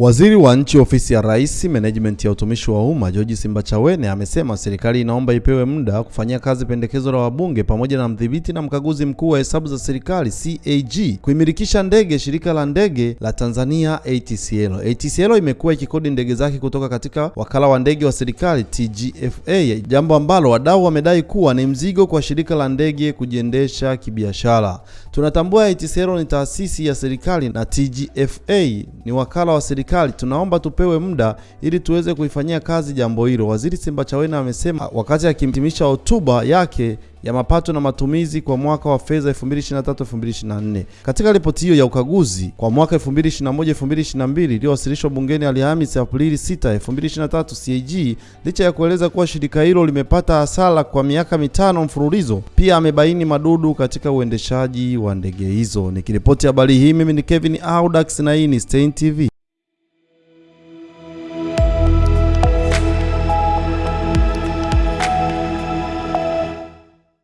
Waziri wa Nchi, Ofisi ya Rais, Menejimenti ya Utumishi wa Umma, George Simbachawene amesema serikali inaomba ipewe muda kufanyia kazi pendekezo la wabunge pamoja na mdhibiti na mkaguzi mkuu wa hesabu za serikali CAG kuimilikisha ndege shirika la ndege la Tanzania ATCL. ATCL imekuwa ikikodi ndege zake kutoka katika wakala wa ndege wa serikali TGFA, jambo ambalo wadau wamedai kuwa ni mzigo kwa shirika la ndege kujiendesha kibiashara. Tunatambua ATCL ni taasisi ya serikali na TGFA ni wakala wa serikali tunaomba tupewe muda ili tuweze kuifanyia kazi jambo hilo, Waziri Simbachawene amesema wakati akihitimisha hotuba yake ya mapato na matumizi kwa mwaka wa fedha 2023-2024. Katika ripoti hiyo ya ukaguzi kwa mwaka 2021-2022 iliyowasilishwa bungeni Alhamisi Aprili 6, 2023, CAG licha ya kueleza kuwa shirika hilo limepata hasara kwa miaka mitano mfululizo, pia amebaini madudu katika uendeshaji wa ndege hizo. Nikiripoti habari hii mimi ni Kevin Audax na hii ni Stein TV.